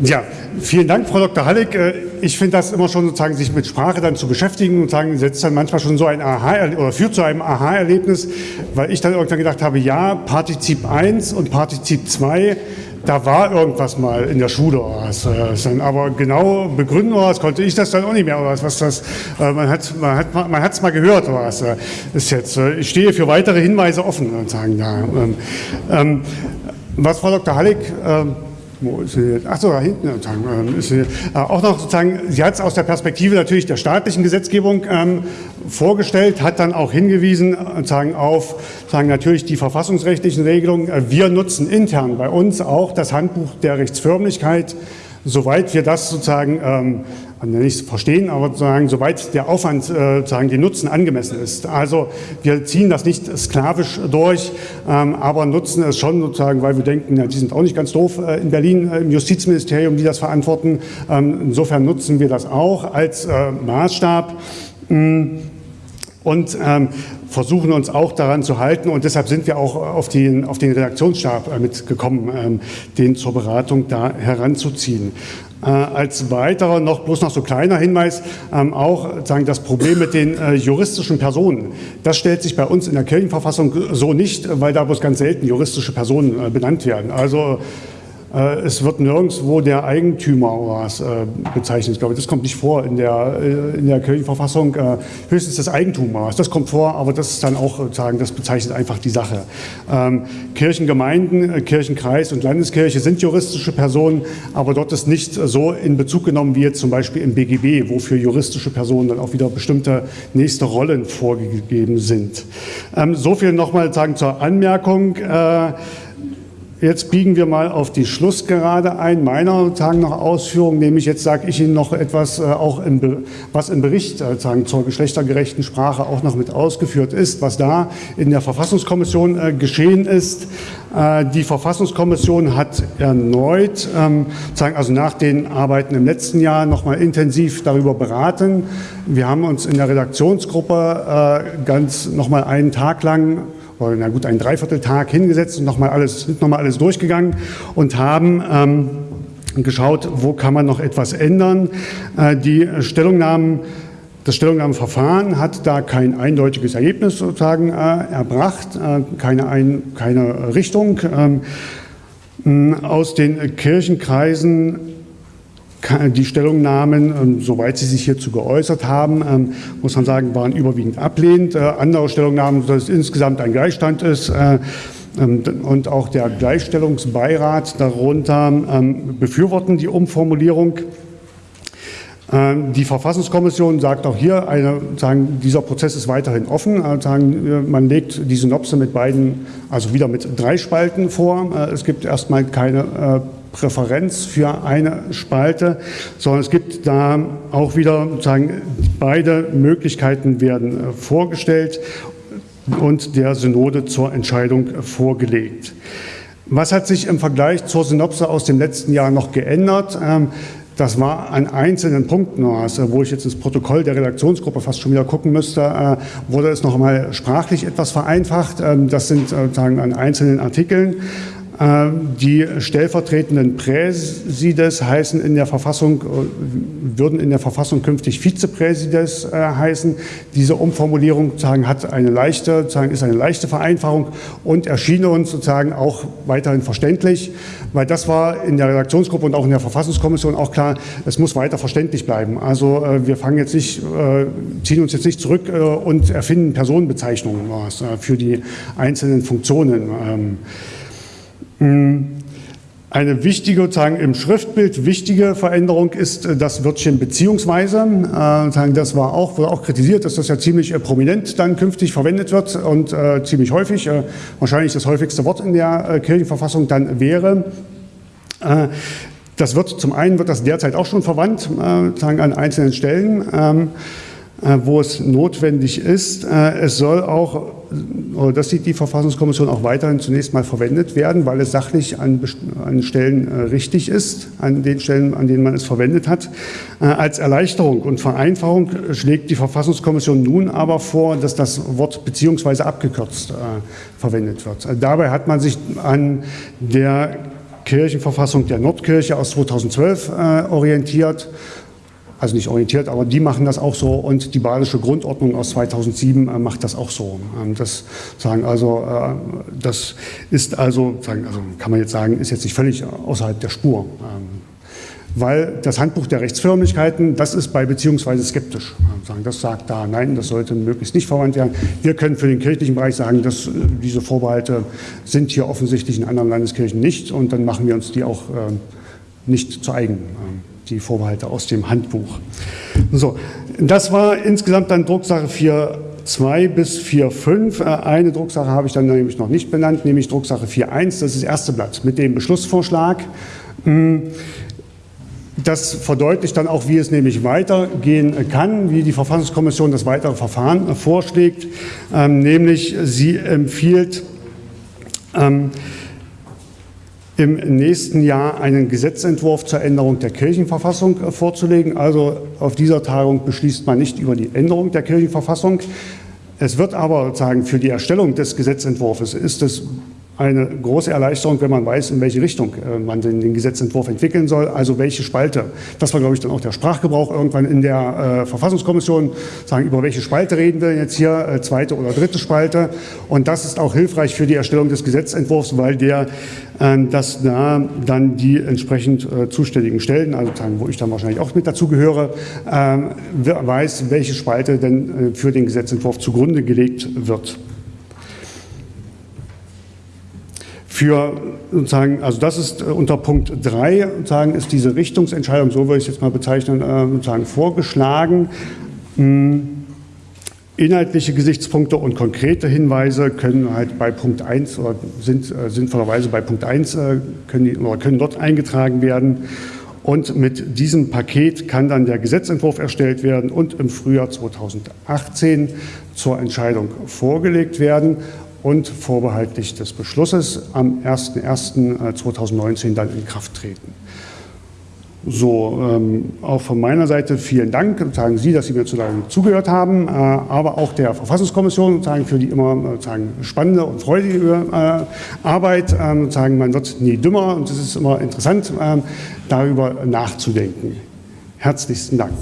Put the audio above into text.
Ja, vielen Dank, Frau Dr. Halleck. Äh, ich finde das immer schon sozusagen, sich mit Sprache dann zu beschäftigen und sagen, setzt dann manchmal schon so ein Aha oder führt zu einem Aha-Erlebnis, weil ich dann irgendwann gedacht habe, ja, Partizip 1 und Partizip 2 da war irgendwas mal in der Schule. Äh, aber genau begründen was konnte ich das dann auch nicht mehr. Was, was das, man hat es man hat, man mal gehört. Was, äh, ist jetzt, ich stehe für weitere Hinweise offen. Sagen, ja. Ähm, ähm, was Frau Dr. Hallig ähm, wo ist sie jetzt? Achso, da hinten ähm, ist sie. Äh, auch noch sozusagen, sie hat es aus der Perspektive natürlich der staatlichen Gesetzgebung ähm, vorgestellt, hat dann auch hingewiesen äh, sagen, auf sagen, natürlich die verfassungsrechtlichen Regelungen. Äh, wir nutzen intern bei uns auch das Handbuch der Rechtsförmlichkeit, soweit wir das sozusagen ähm, nicht verstehen, aber sozusagen, soweit der Aufwand, äh, sozusagen die Nutzen angemessen ist. Also wir ziehen das nicht sklavisch durch, ähm, aber nutzen es schon sozusagen, weil wir denken, ja, die sind auch nicht ganz doof äh, in Berlin äh, im Justizministerium, die das verantworten. Ähm, insofern nutzen wir das auch als Maßstab. Mm, und ähm, versuchen uns auch daran zu halten und deshalb sind wir auch auf den, auf den Redaktionsstab mitgekommen, den zur Beratung da heranzuziehen. Äh, als weiterer noch bloß noch so kleiner Hinweis ähm, auch sagen das Problem mit den äh, juristischen Personen. Das stellt sich bei uns in der Kirchenverfassung so nicht, weil da bloß ganz selten juristische Personen äh, benannt werden. Also es wird nirgendwo der Eigentümer was äh, bezeichnet. Ich glaube, das kommt nicht vor in der, äh, in der Kirchenverfassung. Höchstens das Eigentum was. Das kommt vor, aber das ist dann auch sozusagen, das bezeichnet einfach die Sache. Ähm, Kirchengemeinden, Kirchenkreis und Landeskirche sind juristische Personen, aber dort ist nicht so in Bezug genommen wie jetzt zum Beispiel im BGB, wo für juristische Personen dann auch wieder bestimmte nächste Rollen vorgegeben sind. Ähm, so viel nochmal sagen zur Anmerkung. Jetzt biegen wir mal auf die Schlussgerade ein meiner sagen noch Ausführungen, nämlich jetzt sage ich Ihnen noch etwas, äh, auch im, was im Bericht äh, sagen, zur geschlechtergerechten Sprache auch noch mit ausgeführt ist, was da in der Verfassungskommission äh, geschehen ist. Äh, die Verfassungskommission hat erneut, ähm, also nach den Arbeiten im letzten Jahr, noch mal intensiv darüber beraten. Wir haben uns in der Redaktionsgruppe äh, ganz noch mal einen Tag lang oder na gut, einen Dreivierteltag hingesetzt und nochmal alles, sind nochmal alles durchgegangen und haben ähm, geschaut, wo kann man noch etwas ändern. Äh, die Stellungnahmen das Stellungnahmeverfahren hat da kein eindeutiges Ergebnis sozusagen äh, erbracht, äh, keine, ein, keine Richtung. Ähm, aus den Kirchenkreisen die Stellungnahmen, ähm, soweit sie sich hierzu geäußert haben, ähm, muss man sagen, waren überwiegend ablehnend. Äh, andere Stellungnahmen, dass es insgesamt ein Gleichstand ist, äh, ähm, und auch der Gleichstellungsbeirat darunter befürworten die Umformulierung. Die Verfassungskommission sagt auch hier, eine, sagen, dieser Prozess ist weiterhin offen. Äh, sagen, man legt die Synopse mit beiden, also wieder mit drei Spalten vor. Es gibt erstmal keine Präferenz für eine Spalte, sondern es gibt da auch wieder sozusagen beide Möglichkeiten werden äh, vorgestellt und der Synode zur Entscheidung vorgelegt. Was hat sich im Vergleich zur Synopse aus dem letzten Jahr noch geändert? Ähm, das war an einzelnen Punkten, also wo ich jetzt ins Protokoll der Redaktionsgruppe fast schon wieder gucken müsste, äh, wurde es noch einmal sprachlich etwas vereinfacht. Ähm, das sind sozusagen an einzelnen Artikeln. Ähm, die stellvertretenden Präsides heißen in der Verfassung, äh, würden in der Verfassung künftig Vizepräsides äh, heißen. Diese Umformulierung sozusagen hat eine leichte, sozusagen ist eine leichte Vereinfachung und erschien uns sozusagen auch weiterhin verständlich, weil das war in der Redaktionsgruppe und auch in der Verfassungskommission auch klar, es muss weiter verständlich bleiben. Also äh, wir fangen jetzt nicht, ziehen uns jetzt nicht zurück und erfinden Personenbezeichnungen für die einzelnen Funktionen. Hm. Eine wichtige, sozusagen im Schriftbild wichtige Veränderung ist äh, das Wörtchen beziehungsweise. Äh, das war auch, wurde auch kritisiert, dass das ja ziemlich äh, prominent dann künftig verwendet wird und ziemlich häufig, wahrscheinlich das häufigste Wort in der Kirchenverfassung dann wäre. das wird zum einen wird das derzeit auch schon verwandt, sagen an einzelnen Stellen. Ähm, äh, wo es notwendig ist. Es soll auch, oder das sieht die Verfassungskommission auch weiterhin zunächst mal verwendet werden, weil es sachlich an, an Stellen äh, richtig ist, an den Stellen, an denen man es verwendet hat. Als Erleichterung und Vereinfachung schlägt die Verfassungskommission nun aber vor, dass das Wort beziehungsweise abgekürzt verwendet wird. Dabei hat man sich an der Kirchenverfassung der Nordkirche aus 2012 äh, orientiert also nicht orientiert, aber die machen das auch so und die Badische Grundordnung aus 2007 äh, macht das auch so. Ähm, das sagen also, äh, das ist also, sagen, also kann man jetzt sagen, ist jetzt nicht völlig außerhalb der Spur. Ähm, weil das Handbuch der Rechtsförmlichkeiten, das ist bei beziehungsweise skeptisch. Ähm, das sagt da, nein, das sollte möglichst nicht verwandt werden. Wir können für den kirchlichen Bereich sagen, dass äh, diese Vorbehalte sind hier offensichtlich in anderen Landeskirchen nicht und dann machen wir uns die auch nicht zu eigen. Die Vorbehalte aus dem Handbuch. So, das war insgesamt dann Drucksache 4.2 bis 4.5. Äh, eine Drucksache habe ich dann nämlich noch nicht benannt, nämlich Drucksache 4.1. Das ist das erste Blatt mit dem Beschlussvorschlag. Hm, das verdeutlicht dann auch, wie es nämlich weitergehen kann, wie die Verfassungskommission das weitere Verfahren vorschlägt. Ähm, nämlich sie empfiehlt, ähm, im nächsten Jahr einen Gesetzentwurf zur Änderung der Kirchenverfassung äh, vorzulegen. Also auf dieser Tagung beschließt man nicht über die Änderung der Kirchenverfassung. Es wird aber sozusagen für die Erstellung des Gesetzentwurfs ist es eine große Erleichterung, wenn man weiß, in welche Richtung äh, man den, Gesetzentwurf entwickeln soll, also welche Spalte. Das war, glaube ich, dann auch der Sprachgebrauch irgendwann in der äh, Verfassungskommission, sagen, über welche Spalte reden wir jetzt hier, äh, zweite oder dritte Spalte. Und das ist auch hilfreich für die Erstellung des Gesetzentwurfs, weil der äh, das da dann die entsprechend äh, zuständigen Stellen, also wo ich dann wahrscheinlich auch mit dazu gehöre, ähm, weiß, welche Spalte denn äh, für den Gesetzentwurf zugrunde gelegt wird. Für sozusagen, also das ist äh, unter Punkt 3, sozusagen ist diese Richtungsentscheidung, so würde ich es jetzt mal bezeichnen, äh, sozusagen vorgeschlagen. Hm, inhaltliche Gesichtspunkte und konkrete Hinweise können halt bei Punkt 1 oder sind äh, sinnvollerweise bei Punkt 1 können, die, oder können dort eingetragen werden. Und mit diesem Paket kann dann der Gesetzentwurf erstellt werden und im Frühjahr 2018 zur Entscheidung vorgelegt werden und vorbehaltlich des Beschlusses am 01.01.2019 dann in Kraft treten. So, ähm, auch von meiner Seite vielen Dank, sagen Sie, dass Sie mir zugehört haben, äh, aber auch der Verfassungskommission sagen, für die immer sagen, spannende und freudige äh, Arbeit. Äh, sagen, man wird nie dümmer und es ist immer interessant, ähm, darüber nachzudenken. Herzlichsten Dank.